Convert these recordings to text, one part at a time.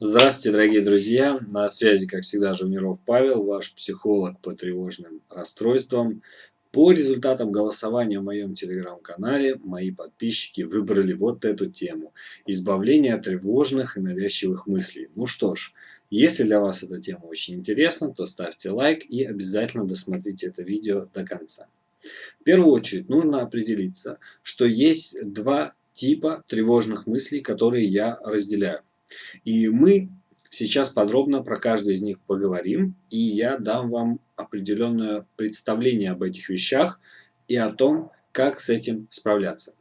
Здравствуйте, дорогие друзья! На связи, как всегда, Жуниров Павел, ваш психолог по тревожным расстройствам. По результатам голосования в моем телеграм-канале мои подписчики выбрали вот эту тему – избавление от тревожных и навязчивых мыслей. Ну что ж, если для вас эта тема очень интересна, то ставьте лайк и обязательно досмотрите это видео до конца. В первую очередь нужно определиться, что есть два типа тревожных мыслей, которые я разделяю. И мы сейчас подробно про каждый из них поговорим, и я дам вам определенное представление об этих вещах и о том, как с этим справляться.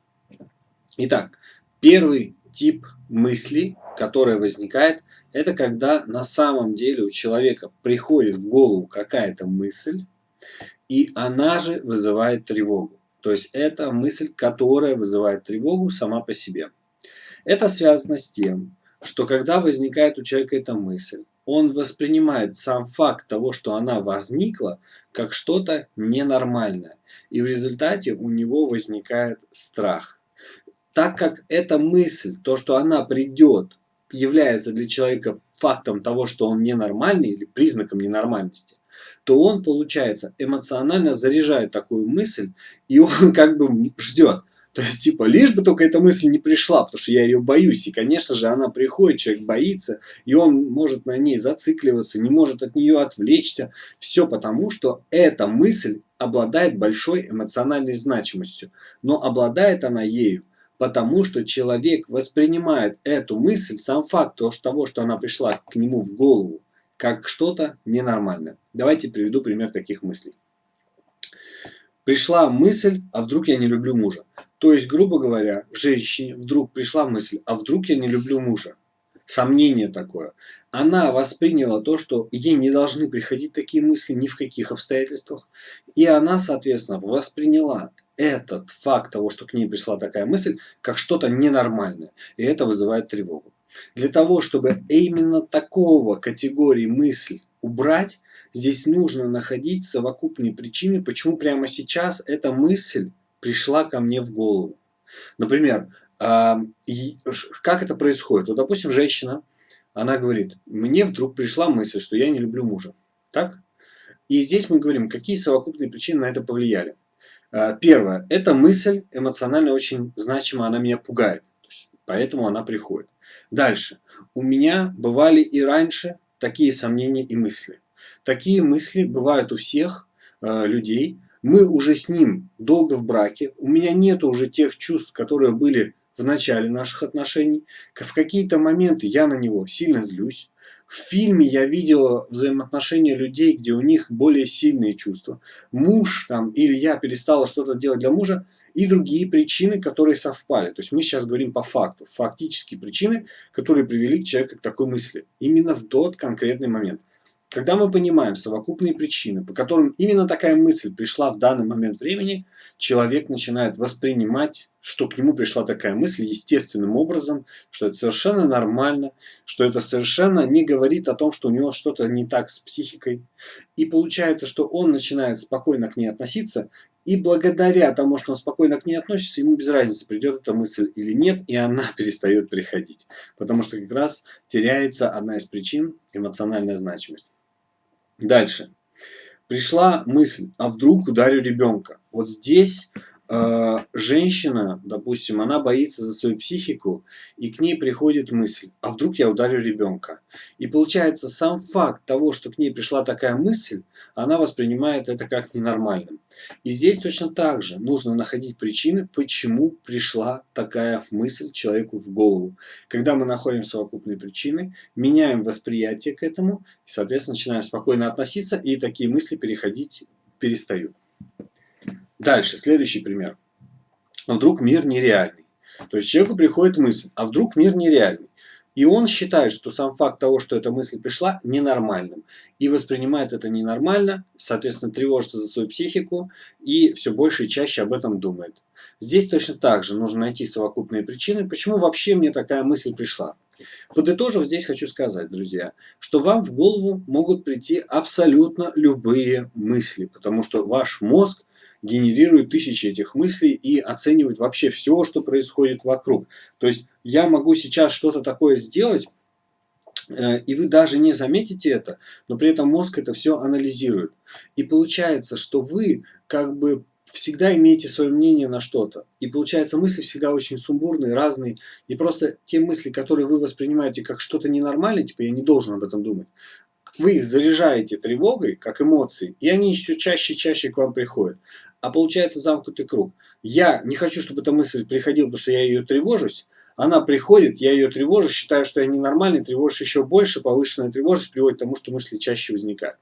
Итак, первый тип мысли, которая возникает, это когда на самом деле у человека приходит в голову какая-то мысль, и она же вызывает тревогу. То есть это мысль, которая вызывает тревогу сама по себе. Это связано с тем, что когда возникает у человека эта мысль, он воспринимает сам факт того, что она возникла, как что-то ненормальное. И в результате у него возникает страх. Так как эта мысль, то, что она придет, является для человека фактом того, что он ненормальный или признаком ненормальности, то он, получается, эмоционально заряжает такую мысль, и он как бы ждет. То есть, типа, лишь бы только эта мысль не пришла, потому что я ее боюсь. И, конечно же, она приходит, человек боится, и он может на ней зацикливаться, не может от нее отвлечься. Все потому, что эта мысль обладает большой эмоциональной значимостью. Но обладает она ею, потому что человек воспринимает эту мысль, сам факт того, что она пришла к нему в голову, как что-то ненормальное. Давайте приведу пример таких мыслей. Пришла мысль, а вдруг я не люблю мужа. То есть, грубо говоря, женщине вдруг пришла мысль, а вдруг я не люблю мужа. Сомнение такое. Она восприняла то, что ей не должны приходить такие мысли ни в каких обстоятельствах. И она, соответственно, восприняла этот факт того, что к ней пришла такая мысль, как что-то ненормальное. И это вызывает тревогу. Для того, чтобы именно такого категории мысль убрать, здесь нужно находить совокупные причины, почему прямо сейчас эта мысль пришла ко мне в голову. Например, как это происходит? Вот, допустим, женщина, она говорит, мне вдруг пришла мысль, что я не люблю мужа. Так? И здесь мы говорим, какие совокупные причины на это повлияли. А, первое, эта мысль эмоционально очень значима, она меня пугает. Поэтому она приходит. Дальше. У меня бывали и раньше такие сомнения и мысли. Такие мысли бывают у всех э, людей, мы уже с ним долго в браке, у меня нет уже тех чувств, которые были в начале наших отношений. В какие-то моменты я на него сильно злюсь. В фильме я видела взаимоотношения людей, где у них более сильные чувства. Муж там, или я перестала что-то делать для мужа, и другие причины, которые совпали. То есть мы сейчас говорим по факту. Фактические причины, которые привели к человеку к такой мысли. Именно в тот конкретный момент. Когда мы понимаем совокупные причины, по которым именно такая мысль пришла в данный момент времени, человек начинает воспринимать, что к нему пришла такая мысль естественным образом, что это совершенно нормально, что это совершенно не говорит о том, что у него что-то не так с психикой. И получается, что он начинает спокойно к ней относиться, и благодаря тому, что он спокойно к ней относится, ему без разницы, придет эта мысль или нет, и она перестает приходить. Потому что как раз теряется одна из причин – эмоциональная значимость. Дальше. Пришла мысль, а вдруг ударю ребенка. Вот здесь женщина, допустим, она боится за свою психику, и к ней приходит мысль, а вдруг я ударю ребенка. И получается, сам факт того, что к ней пришла такая мысль, она воспринимает это как ненормальным. И здесь точно так же нужно находить причины, почему пришла такая мысль человеку в голову. Когда мы находим совокупные причины, меняем восприятие к этому, и, соответственно, начинаем спокойно относиться, и такие мысли переходить перестают. Дальше, следующий пример. А вдруг мир нереальный? То есть человеку приходит мысль, а вдруг мир нереальный? И он считает, что сам факт того, что эта мысль пришла, ненормальным. И воспринимает это ненормально, соответственно, тревожится за свою психику и все больше и чаще об этом думает. Здесь точно так же нужно найти совокупные причины, почему вообще мне такая мысль пришла. Подытожив, здесь хочу сказать, друзья, что вам в голову могут прийти абсолютно любые мысли, потому что ваш мозг генерирует тысячи этих мыслей и оценивает вообще все, что происходит вокруг. То есть я могу сейчас что-то такое сделать, Э, и вы даже не заметите это, но при этом мозг это все анализирует. И получается, что вы как бы всегда имеете свое мнение на что-то. И получается, мысли всегда очень сумбурные, разные. И просто те мысли, которые вы воспринимаете как что-то ненормальное, типа я не должен об этом думать, вы их заряжаете тревогой, как эмоции, и они все чаще и чаще к вам приходят. А получается замкнутый круг. Я не хочу, чтобы эта мысль приходила, потому что я ее тревожусь, она приходит, я ее тревожу, считаю, что я ненормальный, тревожусь еще больше, повышенная тревожность приводит к тому, что мысли чаще возникают.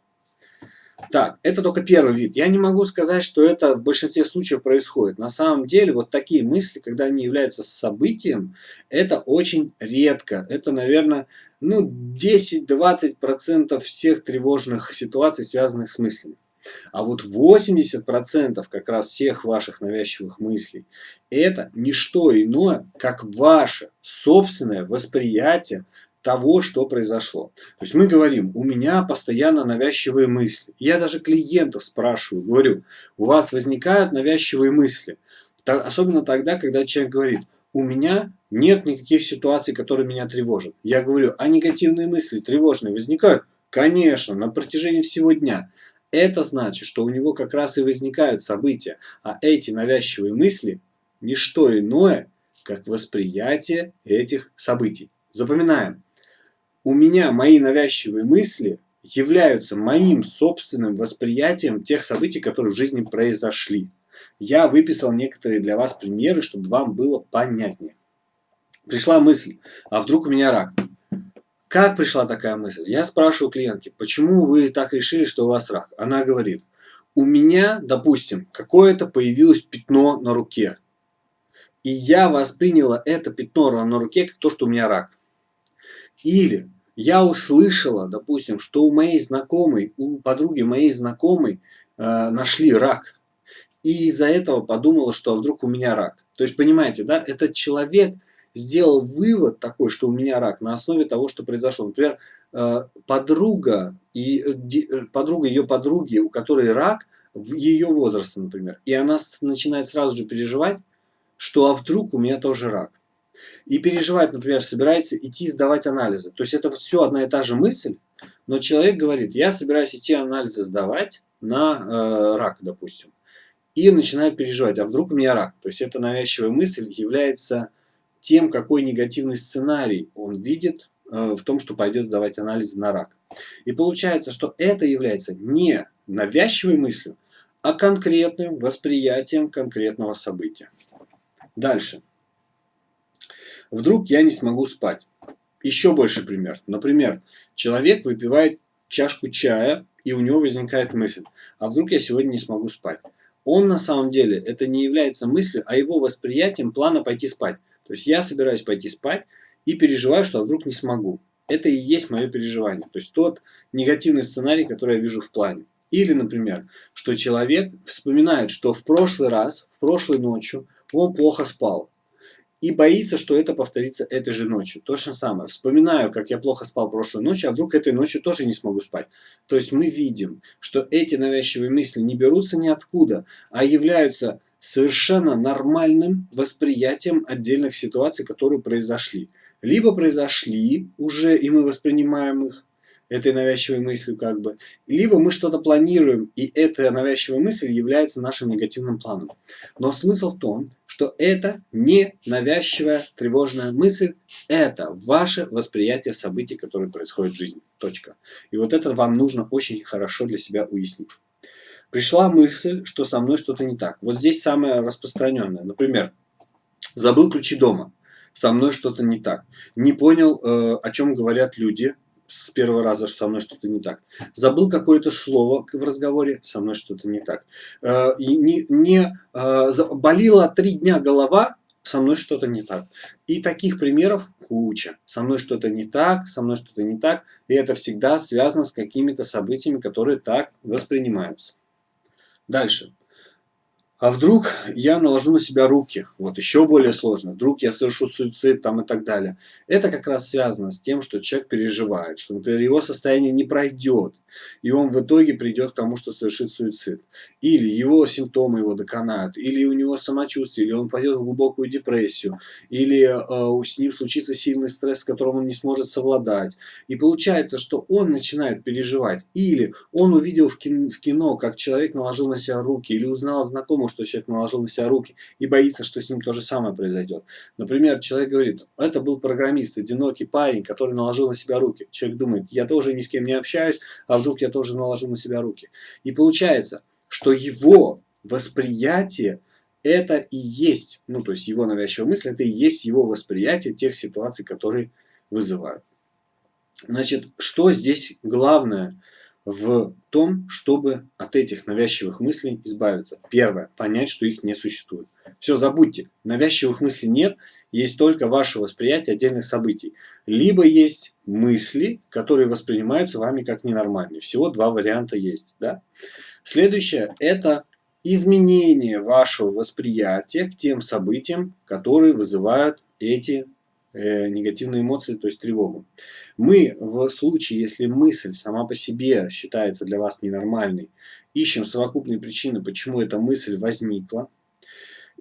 Так, это только первый вид. Я не могу сказать, что это в большинстве случаев происходит. На самом деле, вот такие мысли, когда они являются событием, это очень редко. Это, наверное, ну, 10-20% всех тревожных ситуаций, связанных с мыслями. А вот 80% как раз всех ваших навязчивых мыслей это не что иное, как ваше собственное восприятие того, что произошло. То есть мы говорим, у меня постоянно навязчивые мысли. Я даже клиентов спрашиваю, говорю, у вас возникают навязчивые мысли. Особенно тогда, когда человек говорит, у меня нет никаких ситуаций, которые меня тревожат. Я говорю, а негативные мысли тревожные возникают? Конечно, на протяжении всего дня. Это значит, что у него как раз и возникают события, а эти навязчивые мысли – не что иное, как восприятие этих событий. Запоминаем. У меня мои навязчивые мысли являются моим собственным восприятием тех событий, которые в жизни произошли. Я выписал некоторые для вас примеры, чтобы вам было понятнее. Пришла мысль, а вдруг у меня рак? Как пришла такая мысль? Я спрашиваю клиентки, почему вы так решили, что у вас рак? Она говорит, у меня, допустим, какое-то появилось пятно на руке. И я восприняла это пятно на руке как то, что у меня рак. Или я услышала, допустим, что у моей знакомой, у подруги моей знакомой э, нашли рак. И из-за этого подумала, что а вдруг у меня рак. То есть, понимаете, да, этот человек сделал вывод такой, что у меня рак на основе того, что произошло. Например, э, подруга и э, э, подруга ее подруги, у которой рак, в ее возрасте, например, и она начинает сразу же переживать, что а вдруг у меня тоже рак. И переживать, например, собирается идти сдавать анализы. То есть это все одна и та же мысль, но человек говорит, я собираюсь идти анализы сдавать на э, рак, допустим. И начинает переживать, а вдруг у меня рак. То есть эта навязчивая мысль является тем, какой негативный сценарий он видит э, в том, что пойдет давать анализы на рак. И получается, что это является не навязчивой мыслью, а конкретным восприятием конкретного события. Дальше. Вдруг я не смогу спать. Еще больше пример. Например, человек выпивает чашку чая, и у него возникает мысль, а вдруг я сегодня не смогу спать. Он на самом деле, это не является мыслью, а его восприятием плана пойти спать. То есть я собираюсь пойти спать и переживаю, что вдруг не смогу. Это и есть мое переживание. То есть тот негативный сценарий, который я вижу в плане. Или, например, что человек вспоминает, что в прошлый раз, в прошлой ночью он плохо спал и боится, что это повторится этой же ночью. То же самое. Вспоминаю, как я плохо спал прошлой ночью, а вдруг этой ночью тоже не смогу спать. То есть мы видим, что эти навязчивые мысли не берутся ниоткуда, а являются совершенно нормальным восприятием отдельных ситуаций, которые произошли. Либо произошли уже, и мы воспринимаем их, этой навязчивой мыслью как бы. Либо мы что-то планируем, и эта навязчивая мысль является нашим негативным планом. Но смысл в том, что это не навязчивая тревожная мысль, это ваше восприятие событий, которые происходят в жизни. Точка. И вот это вам нужно очень хорошо для себя уяснить. Пришла мысль, что со мной что-то не так. Вот здесь самое распространенное. Например, забыл ключи дома. Со мной что-то не так. Не понял, э, о чем говорят люди с первого раза, что со мной что-то не так. Забыл какое-то слово в разговоре, со мной что-то не так. Э, не, не э, болела три дня голова, со мной что-то не так. И таких примеров куча. Со мной что-то не так, со мной что-то не так. И это всегда связано с какими-то событиями, которые так воспринимаются. Дальше. А вдруг я наложу на себя руки, вот еще более сложно, вдруг я совершу суицид там и так далее. Это как раз связано с тем, что человек переживает, что, например, его состояние не пройдет, и он в итоге придет к тому, что совершит суицид. Или его симптомы его доконают, или у него самочувствие, или он пойдет в глубокую депрессию, или э, с ним случится сильный стресс, с которым он не сможет совладать. И получается, что он начинает переживать. Или он увидел в кино, в кино, как человек наложил на себя руки, или узнал знакомого, что человек наложил на себя руки, и боится, что с ним то же самое произойдет. Например, человек говорит, это был программист, одинокий парень, который наложил на себя руки. Человек думает, я тоже ни с кем не общаюсь, а вдруг я тоже наложу на себя руки. И получается, что его восприятие это и есть, ну то есть его навязчивая мысль, это и есть его восприятие тех ситуаций, которые вызывают. Значит, что здесь главное в том, чтобы от этих навязчивых мыслей избавиться? Первое, понять, что их не существует. Все, забудьте, навязчивых мыслей нет, есть только ваше восприятие отдельных событий. Либо есть мысли, которые воспринимаются вами как ненормальные. Всего два варианта есть. Да? Следующее – это изменение вашего восприятия к тем событиям, которые вызывают эти э, негативные эмоции, то есть тревогу. Мы в случае, если мысль сама по себе считается для вас ненормальной, ищем совокупные причины, почему эта мысль возникла,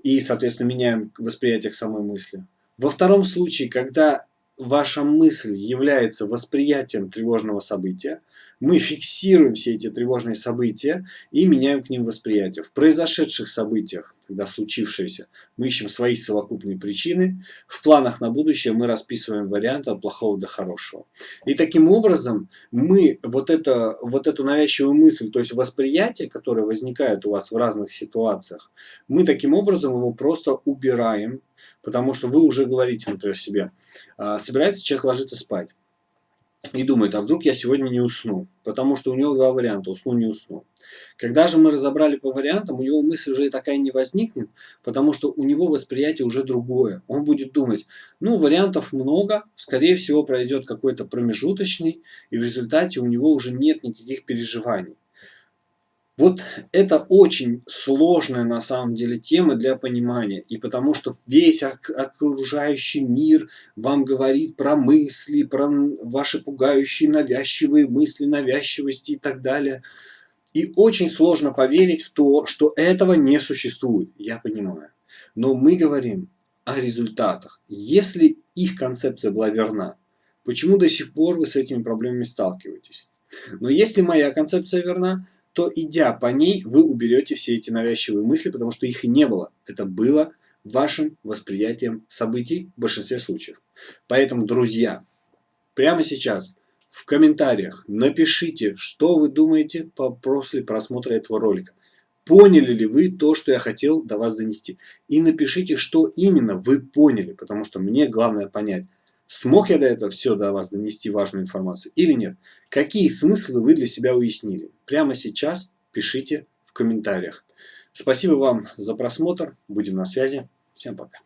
и, соответственно, меняем восприятие к самой мысли. Во втором случае, когда ваша мысль является восприятием тревожного события, мы фиксируем все эти тревожные события и меняем к ним восприятие. В произошедших событиях, когда случившееся, мы ищем свои совокупные причины. В планах на будущее мы расписываем варианты от плохого до хорошего. И таким образом мы вот, это, вот эту навязчивую мысль, то есть восприятие, которое возникает у вас в разных ситуациях, мы таким образом его просто убираем, потому что вы уже говорите, например, себе, а, собирается человек ложиться спать и думает, а вдруг я сегодня не усну, потому что у него два варианта, усну, не усну. Когда же мы разобрали по вариантам, у него мысль уже такая не возникнет, потому что у него восприятие уже другое. Он будет думать, ну вариантов много, скорее всего пройдет какой-то промежуточный, и в результате у него уже нет никаких переживаний. Вот это очень сложная на самом деле тема для понимания. И потому что весь окружающий мир вам говорит про мысли, про ваши пугающие навязчивые мысли, навязчивости и так далее. И очень сложно поверить в то, что этого не существует. Я понимаю. Но мы говорим о результатах. Если их концепция была верна, почему до сих пор вы с этими проблемами сталкиваетесь? Но если моя концепция верна, то идя по ней, вы уберете все эти навязчивые мысли, потому что их и не было. Это было вашим восприятием событий в большинстве случаев. Поэтому, друзья, прямо сейчас в комментариях напишите, что вы думаете после просмотра этого ролика. Поняли ли вы то, что я хотел до вас донести? И напишите, что именно вы поняли, потому что мне главное понять, Смог я до этого все до вас донести важную информацию или нет? Какие смыслы вы для себя уяснили? Прямо сейчас пишите в комментариях. Спасибо вам за просмотр. Будем на связи. Всем пока.